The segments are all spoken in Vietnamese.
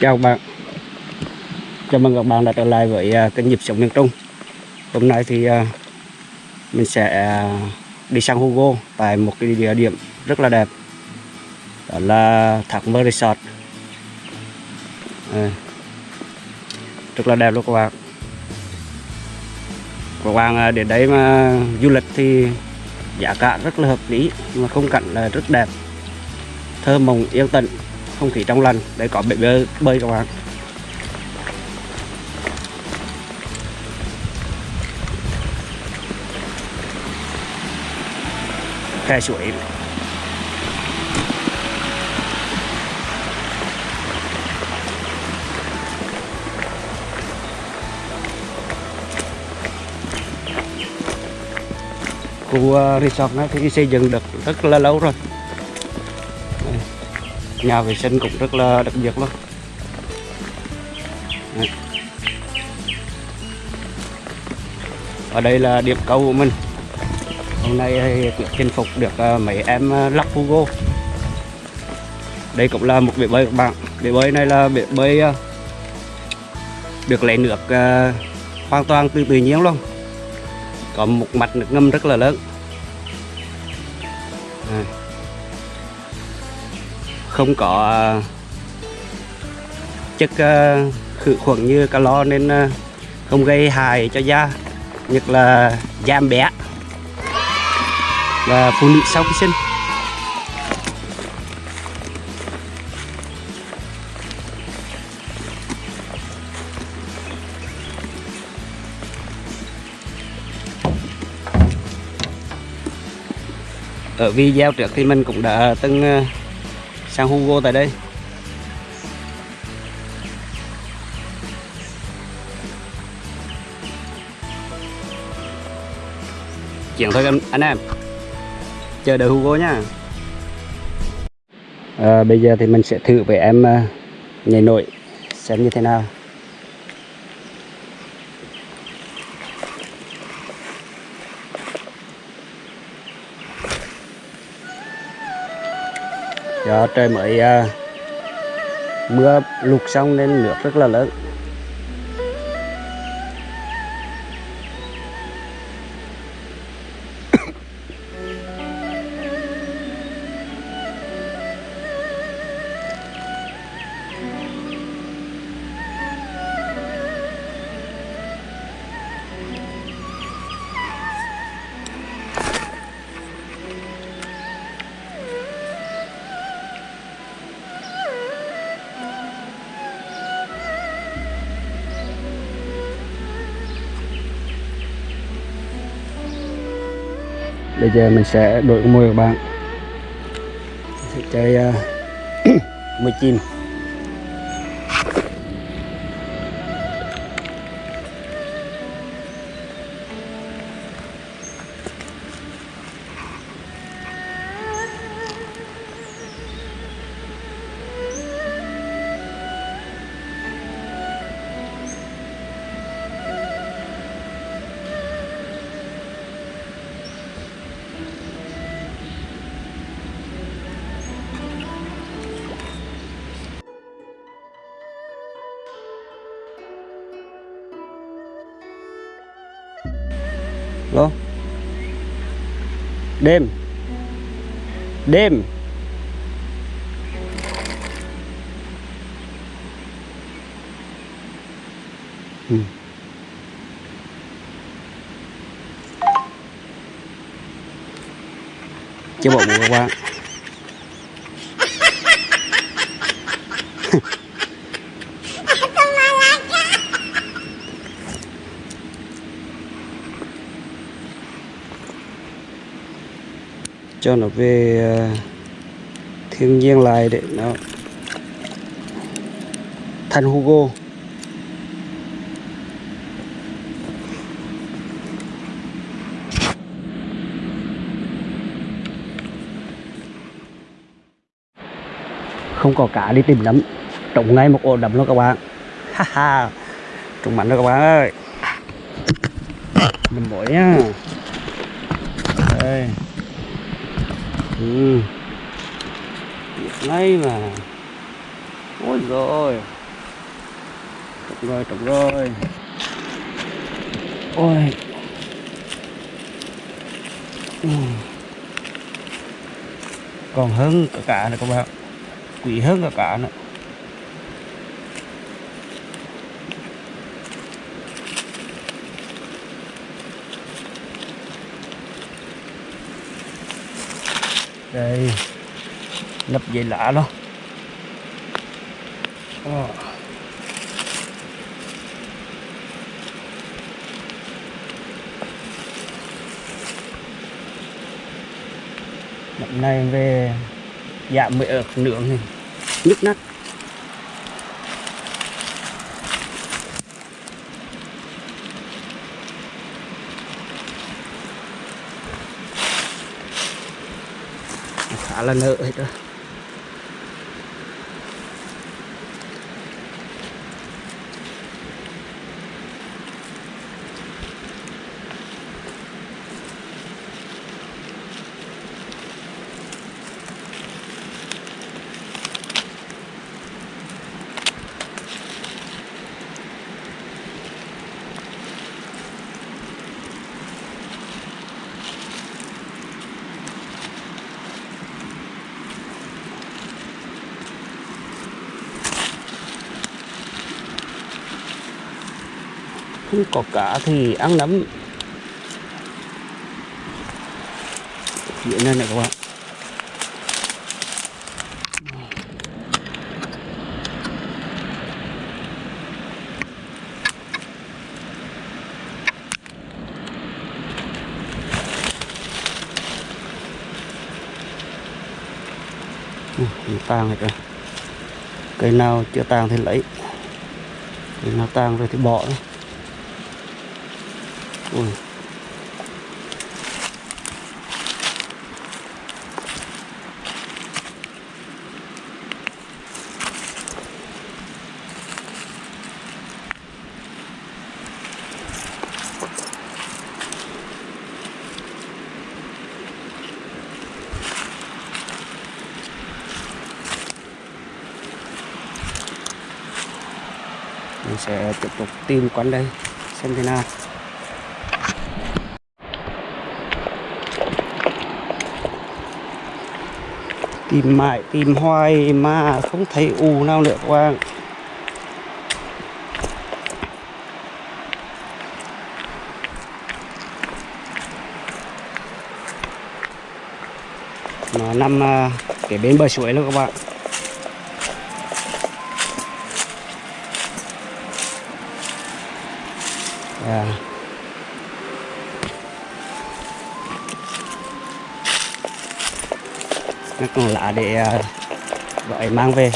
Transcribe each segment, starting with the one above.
Chào bạn. Chào mừng các bạn đã trở lại với à, kênh nhịp sống miền Trung. Hôm nay thì à, mình sẽ à, đi sang Hugo tại một cái địa điểm rất là đẹp. Đó là Thác Mơ Resort. À, Rất là đẹp luôn các bạn. Các bạn đến đấy mà du lịch thì giá cả rất là hợp lý mà khung cảnh là rất đẹp. Thơ mộng yên tĩnh không khí trong lành để có bể bơi, bơi các bạn. Khe suối. Khu ờ, resort này thì xây dựng được rất là lâu rồi nhà vệ sinh cũng rất là đặc biệt luôn. Ở đây là điểm câu của mình. Hôm nay thì chinh phục được à, mấy em à, lắc Hugo. Đây cũng là một bể bơi các bạn. Bể bơi này là bể bơi à, được lấy nước hoàn toàn từ tự nhiên luôn. Có một mặt nước ngâm rất là lớn. Không có à, chất à, khử khuẩn như calo nên à, không gây hại cho da, nhất là da bé và phụ nữ sau khi sinh. Ở video trước thì mình cũng đã từng San sang Hugo tại đây. Chuyện thôi anh, anh em. Chờ đợi Hugo nhá. À, bây giờ thì mình sẽ thử với em uh, nhảy nổi xem như thế nào. Do trời mới uh, mưa lụt xong nên nước rất là lớn. Bây giờ mình sẽ đổi môi các bạn. Sẽ chơi uh, 10 đêm. Đêm. Ừ. chứ bọn qua. cho nó về ờ, thiên nhiên lại để nó thành Hugo. Không có cá đi tìm nấm trồng ngay một ổ đầm luôn các bạn. Ha ha. Trồng mạnh đó các bạn ơi. Mình mỗi nhá. Đây ừ. Ngay mà. Ôi rồi. Trúng rồi trúng rồi. Ôi. Ừ. còn hơn cả cả nữa các bạn quý hơn cả cả nữa. Đây. Lấp dây lạ luôn Ờ. Năm nay về dạ mới ở nướng này. Nhức nát. Là nợ hết rồi không có cá thì ăn nấm phía này này các bạn. Tàn tàng hết rồi cây nào chưa tàng thì lấy. Cây nào tàng rồi thì bỏ đấy. Ui. mình sẽ tiếp tục tìm quán đây xem thế nào tìm mãi, tìm hoài mà không thấy ù nào nữa, các bạn. Nó nằm à, cái bên bờ suối luôn các bạn. Lá để ờ, gọi mang về.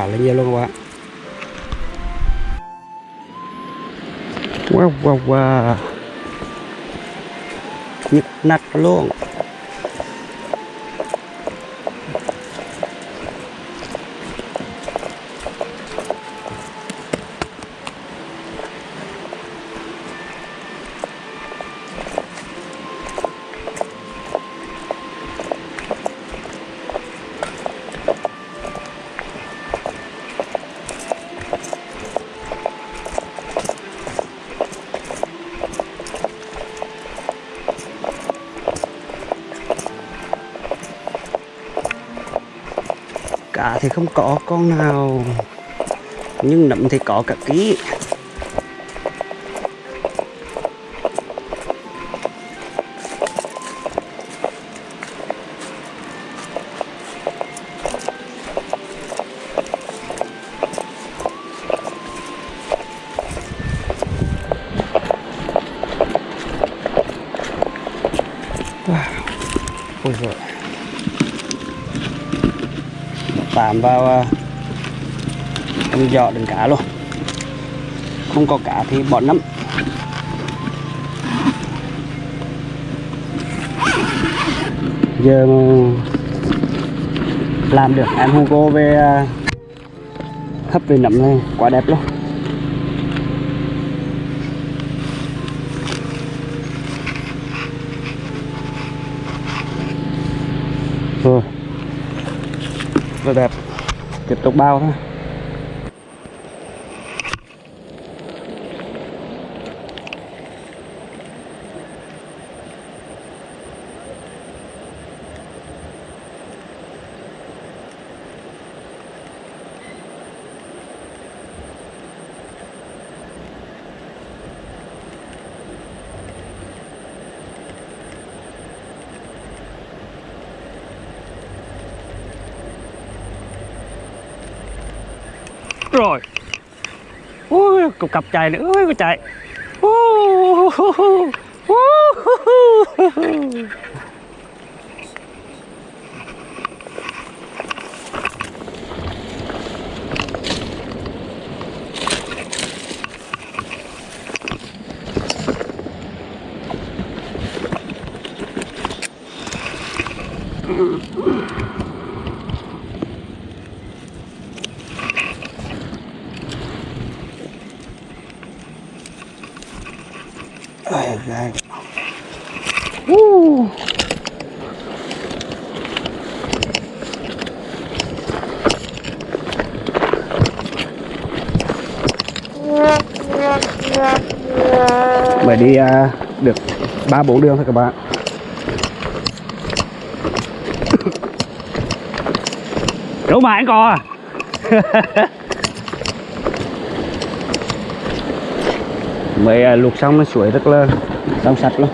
Khá là nhiều luôn các bạn. Wow wow wow. Nhức nát luôn. Cá thì không có con nào. Nhưng nấm thì có cả ký wow. ôi giời tạm vào ờ, à, trong giỏ đựng cá luôn. Không có cá thì bỏ nấm giờ làm được em Hugo về ờ, hấp về nấm này quá đẹp luôn rồi rất đẹp. Tiếp tục bao thôi. Rồi ui cục cặp chạy nữa ui chạy Mm-hmm. Mới đi à, được ba bốn đường thôi các bạn. Đủ mà anh cò à? Mới à, luộc xong nó suối rất là trong sạch luôn